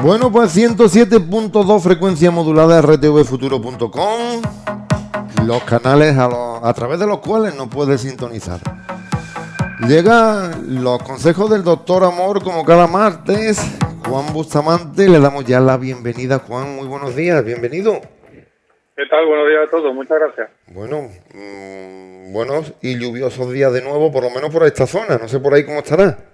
Bueno, pues 107.2 frecuencia modulada rtvfuturo.com, los canales a, través de los cuales nos puedes sintonizar. Llegan los consejos del doctor Amor como cada martes. Juan Bustamante, le damos ya la bienvenida. Juan, muy buenos días, bienvenido. ¿Qué tal? Buenos días a todos, muchas gracias. Bueno, mm, buenos y lluviosos días de nuevo, por lo menos por esta zona. No sé por ahí cómo estará.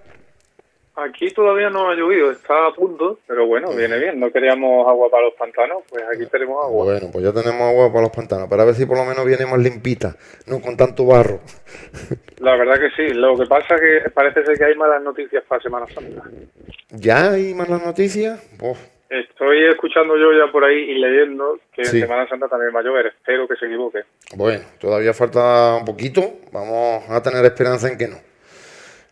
Aquí todavía no ha llovido, está a punto, pero bueno, viene bien. No queríamos agua para los pantanos, pues aquí tenemos agua. Bueno, pues ya tenemos agua para los pantanos, para ver si por lo menos viene más limpita, no con tanto barro. La verdad que sí. Lo que pasa es que parece ser que hay malas noticias para Semana Santa. ¿Ya hay malas noticias? Estoy escuchando yo ya por ahí y leyendo que en Semana Santa también va a llover. Espero que se equivoque. Bueno, todavía falta un poquito. Vamos a tener esperanza en que no.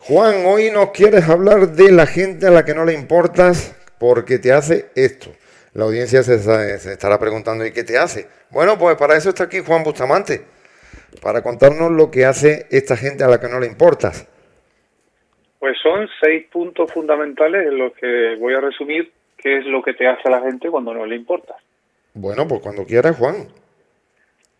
Juan, hoy nos quieres hablar de la gente a la que no le importas porque te hace esto. La audiencia se, estará preguntando, ¿y qué te hace? Bueno, pues para eso está aquí Juan Bustamante, para contarnos lo que hace esta gente a la que no le importas. Pues son seis puntos fundamentales en los que voy a resumir qué es lo que te hace a la gente cuando no le importas. Bueno, pues cuando quieras, Juan.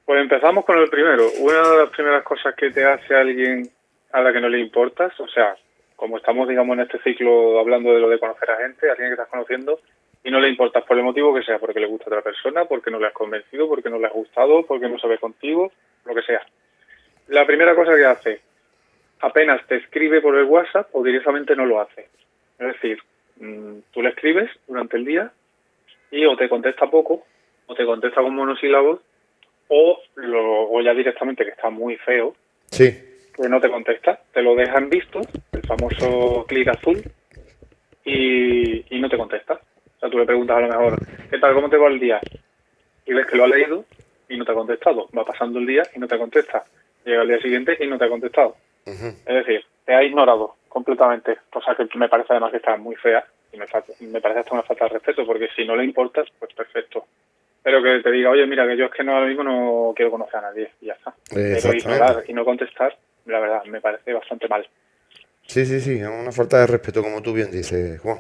Pues empezamos con el primero. Una de las primeras cosas que te hace alguien a la que no le importas, o sea, como estamos, digamos, en este ciclo hablando de lo de conocer a gente, a alguien que estás conociendo, y no le importas por el motivo que sea, porque le gusta a otra persona, porque no le has convencido, porque no le has gustado, porque no sabe contigo, lo que sea. La primera cosa que hace, apenas te escribe por el WhatsApp o directamente no lo hace. Es decir, mm, tú le escribes durante el día y o te contesta poco, o te contesta con monosílabos, o, lo, o ya directamente que está muy feo. Sí que no te contesta, te lo dejan visto, el famoso clic azul, y, no te contesta. O sea, tú le preguntas a lo mejor, ¿qué tal? ¿Cómo te va el día? Y ves que lo ha leído y no te ha contestado. Va pasando el día y no te contesta. Llega el día siguiente y no te ha contestado. Es decir, te ha ignorado completamente, cosa que me parece además que está muy fea y me, me parece hasta una falta de respeto, porque si no le importas, pues perfecto pero que te diga, oye, mira, que yo es que no ahora mismo no quiero conocer a nadie y ya está. Pero ignorar y no contestar, la verdad, me parece bastante mal. Sí, sí, sí, es una falta de respeto, como tú bien dices, Juan.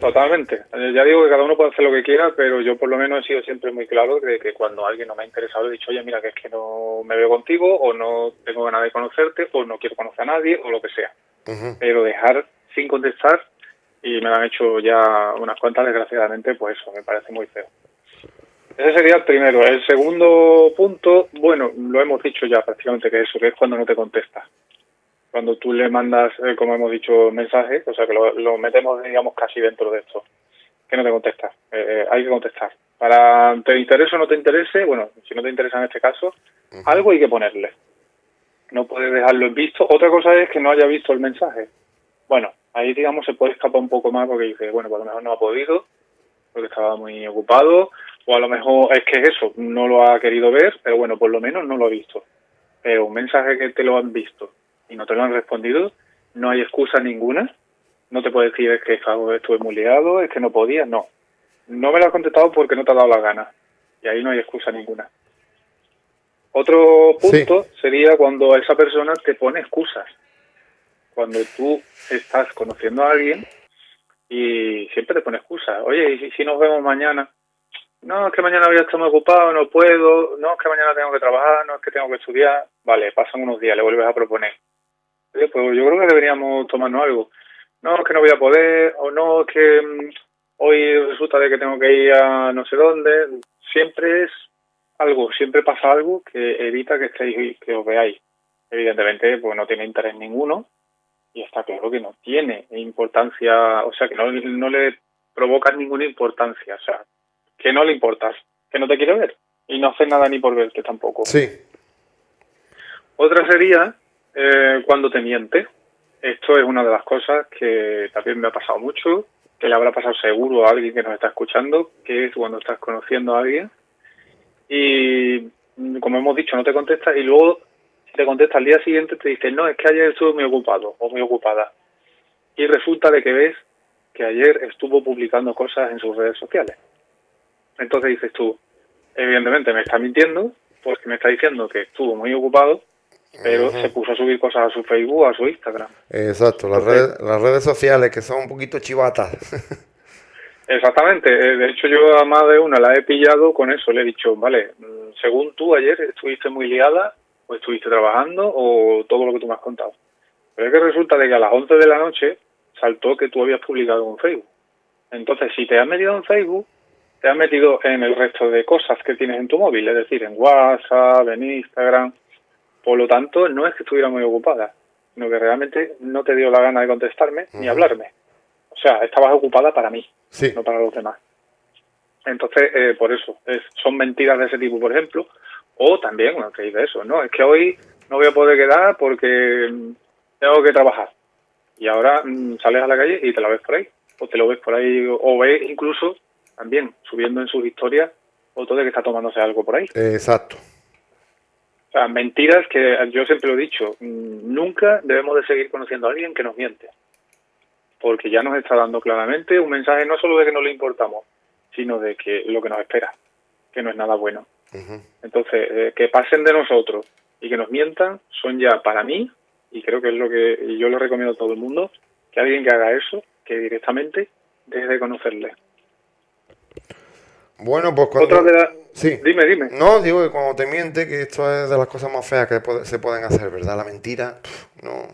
Totalmente. Eh, ya digo que cada uno puede hacer lo que quiera, pero yo por lo menos he sido siempre muy claro de que cuando alguien no me ha interesado he dicho, oye, mira, que es que no me veo contigo, o no tengo ganas de conocerte, o no quiero conocer a nadie, o lo que sea. Pero dejar sin contestar, y me lo han hecho ya unas cuantas, desgraciadamente, pues eso, me parece muy feo. Ese sería el primero. El segundo punto, bueno, lo hemos dicho ya prácticamente que eso, que es cuando no te contesta. Cuando tú le mandas, eh, como hemos dicho, mensajes, o sea que lo, metemos, digamos, casi dentro de esto, que no te contesta. Eh, eh, hay que contestar. Para te interese o no te interese, bueno, si no te interesa en este caso, algo hay que ponerle. No puedes dejarlo en visto. Otra cosa es que no haya visto el mensaje. Bueno, ahí, digamos, se puede escapar un poco más porque dice, bueno, pues a lo mejor no ha podido, porque estaba muy ocupado, o a lo mejor es que es eso, no lo ha querido ver, pero bueno, por lo menos no lo ha visto. Pero un mensaje que te lo han visto y no te lo han respondido, no hay excusa ninguna. No te puede decir es que estuve muy liado, es que no podía, no. No me lo has contestado porque no te ha dado la gana. Y ahí no hay excusa ninguna. Otro punto sería cuando esa persona te pone excusas. Cuando tú estás conociendo a alguien y siempre te pone excusas. Oye, ¿y si nos vemos mañana? No, es que mañana voy a estar muy ocupado, no puedo, no, es que mañana tengo que trabajar, no, es que tengo que estudiar. Vale, pasan unos días, le vuelves a proponer. pues yo creo que deberíamos tomarnos algo. No, es que no voy a poder, o no, es que mm, hoy resulta de que tengo que ir a no sé dónde. Siempre es algo, siempre pasa algo que evita que estéis, que os veáis. Evidentemente, pues no tiene interés ninguno y está claro que no tiene importancia, o sea, que no, no le provoca ninguna importancia. O sea, que no le importas, que no te quiere ver y no hace nada ni por verte tampoco. Sí. Otra sería eh, cuando te miente. Esto es una de las cosas que también me ha pasado mucho, que le habrá pasado seguro a alguien que nos está escuchando, que es cuando estás conociendo a alguien y, como hemos dicho, no te contesta y luego te contesta al día siguiente te dice, no, es que ayer estuve muy ocupado o muy ocupada. Y resulta de que ves que ayer estuvo publicando cosas en sus redes sociales. Entonces dices tú, evidentemente me está mintiendo porque me está diciendo que estuvo muy ocupado, pero se puso a subir cosas a su Facebook, a su Instagram. Exacto, las, redes, las redes sociales que son un poquito chivatas. Exactamente. Eh, de hecho, yo a más de una la he pillado con eso. Le he dicho, vale, mm, según tú ayer estuviste muy liada, o estuviste trabajando, o todo lo que tú me has contado. Pero es que resulta de que a las 11 de la noche saltó que tú habías publicado en Facebook. Entonces, si te has metido en Facebook, te has metido en el resto de cosas que tienes en tu móvil, es decir, en WhatsApp, en Instagram. Por lo tanto, no es que estuviera muy ocupada, sino que realmente no te dio la gana de contestarme ni hablarme. O sea, estabas ocupada para mí, no para los demás. Entonces, eh, por eso, es, son mentiras de ese tipo, por ejemplo. O también, bueno, que dice eso, no, es que hoy no voy a poder quedar porque tengo que trabajar. Y ahora mm, sales a la calle y te la ves por ahí. O te lo ves por ahí, o ves incluso también subiendo en sus historias fotos de que está tomándose algo por ahí. Exacto. O sea, mentiras que yo siempre lo he dicho, mm, nunca debemos de seguir conociendo a alguien que nos miente. Porque ya nos está dando claramente un mensaje no solo de que no le importamos, sino de que lo que nos espera, que no es nada bueno. Entonces, eh, que pasen de nosotros y que nos mientan son ya para mí, y creo que es lo que yo le recomiendo a todo el mundo, que alguien que haga eso, que directamente deje de conocerle. Bueno, pues cuando... Otra de las... Sí. Dime, dime. No, digo que cuando te miente, que esto es de las cosas más feas que se pueden hacer, ¿verdad? La mentira, no,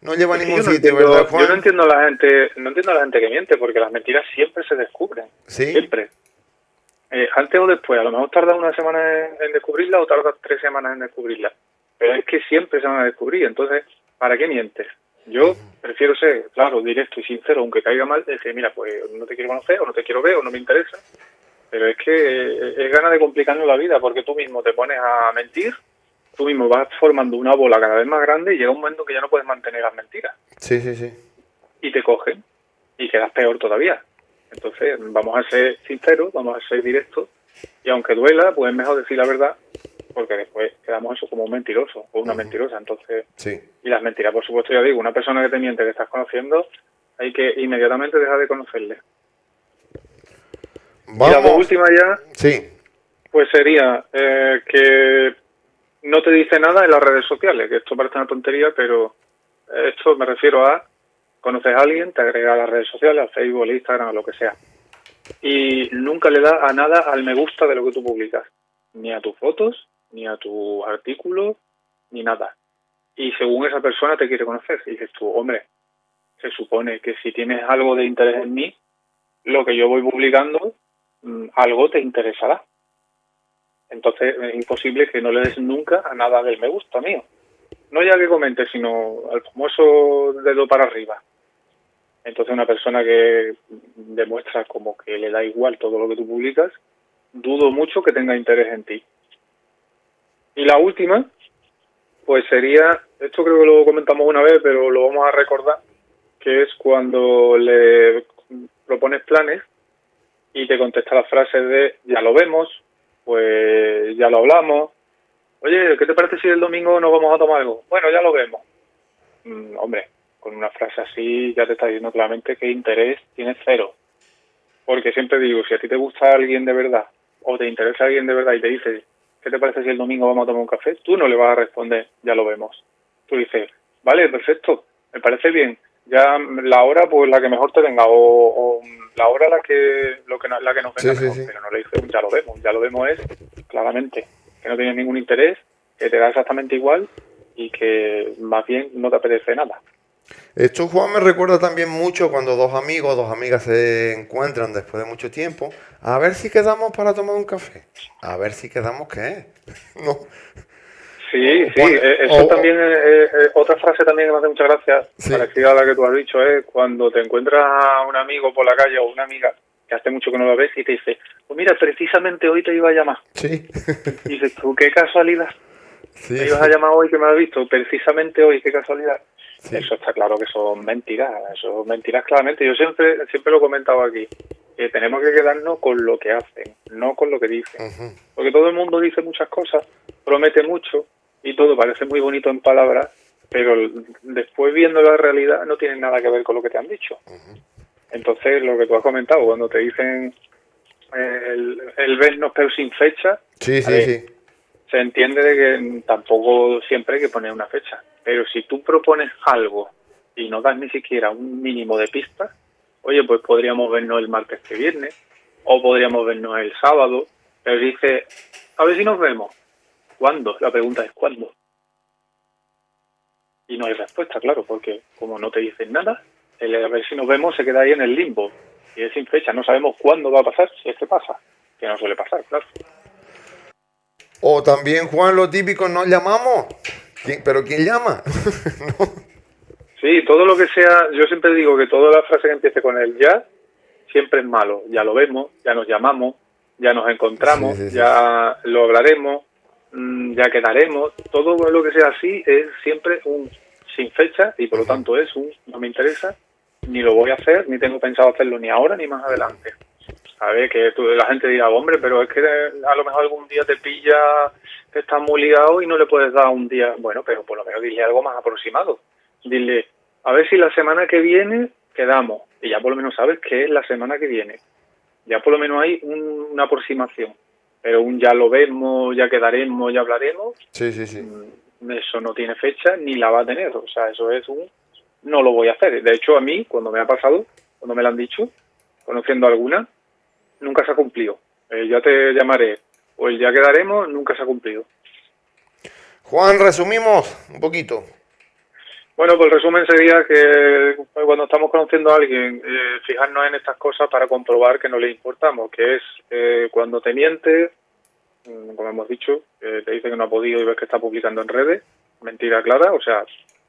no lleva a ningún sitio, ¿verdad, Juan? Yo no entiendo a la gente, no entiendo a la gente que miente, porque las mentiras siempre se descubren. Sí. Siempre. Eh, antes o después, a lo mejor tarda una semana en, descubrirla o tarda tres semanas en descubrirla. Pero es que siempre se van a descubrir, entonces, ¿para qué mientes? Yo prefiero ser, claro, directo y sincero, aunque caiga mal, decir, mira, pues no te quiero conocer, o no te quiero ver, o no me interesa, pero es que eh, es gana de complicarnos la vida porque tú mismo te pones a mentir, tú mismo vas formando una bola cada vez más grande y llega un momento que ya no puedes mantener las mentiras. Sí, sí, sí. Y te cogen y quedas peor todavía. Entonces, vamos a ser sinceros, vamos a ser directos y aunque duela, pues es mejor decir la verdad porque después quedamos eso como un mentiroso o una mentirosa. Entonces, sí. y las mentiras, por supuesto, ya digo, una persona que te miente que estás conociendo, hay que inmediatamente dejar de conocerle. Vamos. Y la última ya, sí. pues sería eh, que no te dice nada en las redes sociales, que esto parece una tontería, pero esto me refiero a conoces a alguien, te agrega a las redes sociales, a Facebook, a Instagram, a lo que sea, y nunca le da a nada al me gusta de lo que tú publicas, ni a tus fotos, ni a tu artículo, ni nada. Y según esa persona te quiere conocer, y dices tú, hombre, se supone que si tienes algo de interés en mí, lo que yo voy publicando algo te interesará. Entonces es imposible que no le des nunca a nada del me gusta mío. No ya que comente, sino al famoso dedo para arriba. Entonces una persona que demuestra como que le da igual todo lo que tú publicas, dudo mucho que tenga interés en ti. Y la última, pues sería, esto creo que lo comentamos una vez, pero lo vamos a recordar, que es cuando le propones planes y te contesta las frases de ya lo vemos, pues ya lo hablamos. Oye, ¿qué te parece si el domingo nos vamos a tomar algo? Bueno, ya lo vemos. Mm, hombre, con una frase así ya te está diciendo claramente que interés tienes cero. Porque siempre digo, si a ti te gusta alguien de verdad o te interesa alguien de verdad y te dice, ¿qué te parece si el domingo vamos a tomar un café? Tú no le vas a responder, ya lo vemos. Tú dices, vale, perfecto, me parece bien. Ya la hora, pues la que mejor te venga, o la hora la que lo que la que nos venga pero no le dice ya lo vemos ya lo vemos es claramente que no tienes ningún interés que te da exactamente igual y que más bien no te apetece nada. Esto Juan me recuerda también mucho cuando dos amigos dos amigas se encuentran después de mucho tiempo a ver si quedamos para tomar un café. A ver si quedamos qué no Sí, sí, eh, eso también es, otra frase también que me hace mucha gracia, parecida a la que tú has dicho, es cuando te encuentras a un amigo por la calle o una amiga que hace mucho que no la ves y te dice, pues mira, precisamente hoy te iba a llamar. Sí. Y dices, tú, qué casualidad. Sí, te ibas a llamar hoy que me has visto, precisamente hoy, qué casualidad. Eso está claro que son mentiras, son mentiras claramente. Yo siempre siempre lo he comentado aquí, que tenemos que quedarnos con lo que hacen, no con lo que dicen. Porque todo el mundo dice muchas cosas, promete mucho, y todo parece muy bonito en palabras, pero después viendo la realidad no tiene nada que ver con lo que te han dicho. Entonces, lo que tú has comentado, cuando te dicen el, el vernos pero sin fecha, sí, sí, sí. se entiende de que tampoco siempre hay que poner una fecha. Pero si tú propones algo y no das ni siquiera un mínimo de pistas, oye, pues podríamos vernos el martes que viene, o podríamos vernos el sábado, pero dice, a ver si nos vemos. ¿Cuándo? La pregunta es ¿cuándo? Y no hay respuesta, claro, porque como no te dicen nada, el a ver si nos vemos se queda ahí en el limbo. Y es sin fecha, no sabemos cuándo va a pasar, si es que pasa, que no suele pasar, claro. O también, Juan, lo típico, nos llamamos. ¿Pero quién llama? Sí, todo lo que sea, yo siempre digo que toda la frase que empiece con el ya, siempre es malo. Ya lo vemos, ya nos llamamos, ya nos encontramos, ya lo hablaremos, ya quedaremos. Todo lo que sea así es siempre un sin fecha y por lo tanto es un no me interesa, ni lo voy a hacer, ni tengo pensado hacerlo ni ahora ni más adelante. A ver, que la gente diga, hombre, pero es que a lo mejor algún día te pilla que estás muy ligado y no le puedes dar un día. Bueno, pero por lo menos dile algo más aproximado. Dile, a ver si la semana que viene quedamos. Y ya por lo menos sabes que es la semana que viene. Ya por lo menos hay una aproximación. Pero un ya lo vemos, ya quedaremos, ya hablaremos. Sí, sí, sí. Mm, eso no tiene fecha ni la va a tener. O sea, eso es un. No lo voy a hacer. De hecho, a mí, cuando me ha pasado, cuando me lo han dicho, conociendo alguna, nunca se ha cumplido. ya te llamaré o el ya quedaremos, nunca se ha cumplido. Juan, resumimos un poquito. Bueno, pues el resumen sería que cuando estamos conociendo a alguien, eh, fijarnos en estas cosas para comprobar que no le importamos, que es eh, cuando te miente, mm, como hemos dicho, te dice que no ha podido y ves que está publicando en redes, mentira clara, o sea,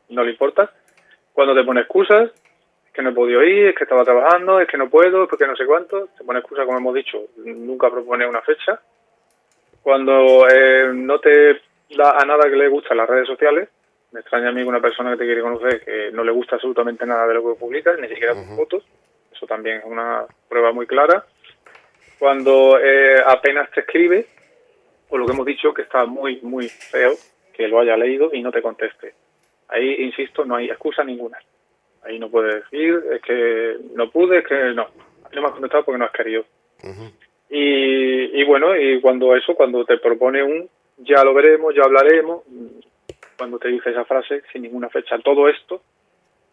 no le importa. Cuando te pone excusas, es que no he podido ir, es que estaba trabajando, es que no puedo, es porque no sé cuánto, te pone excusas, como hemos dicho, nunca propone una fecha. Cuando eh, no te da a nada que le gusta las redes sociales, me extraña a mí que una persona que te quiere conocer que no le gusta absolutamente nada de lo que publicas, ni siquiera tus fotos. Eso también es una prueba muy clara. Cuando eh, apenas te escribe, o lo que hemos dicho, que está muy, muy feo, que lo haya leído y no te conteste. Ahí, insisto, no hay excusa ninguna. Ahí no puedes decir, es que no pude, es que no. No me has contestado porque no has querido. y, y bueno, y cuando eso, cuando te propone un ya lo veremos, ya hablaremos, cuando te dice esa frase sin ninguna fecha. Todo esto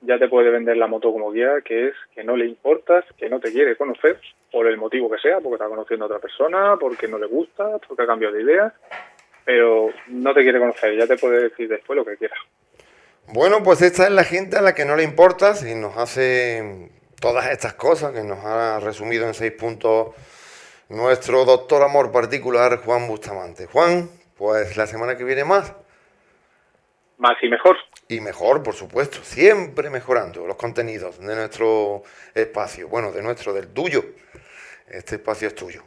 ya te puede vender la moto como guía, que es que no le importas, que no te quiere conocer, por el motivo que sea, porque está conociendo a otra persona, porque no le gusta, porque ha cambiado de idea, pero no te quiere conocer, ya te puede decir después lo que quiera. Bueno, pues esta es la gente a la que no le importas y nos hace todas estas cosas que nos ha resumido en seis puntos nuestro doctor amor particular Juan Bustamante. Juan, pues la semana que viene más más y mejor. Y mejor, por supuesto, siempre mejorando los contenidos de nuestro espacio, bueno, de nuestro, del tuyo. Este espacio es tuyo.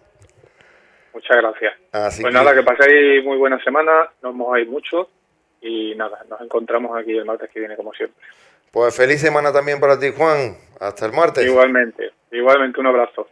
Muchas gracias. pues nada, que paséis muy buena semana, nos mojáis mucho y nada, nos encontramos aquí el martes que viene como siempre. Pues feliz semana también para ti, Juan. Hasta el martes. Igualmente, igualmente un abrazo.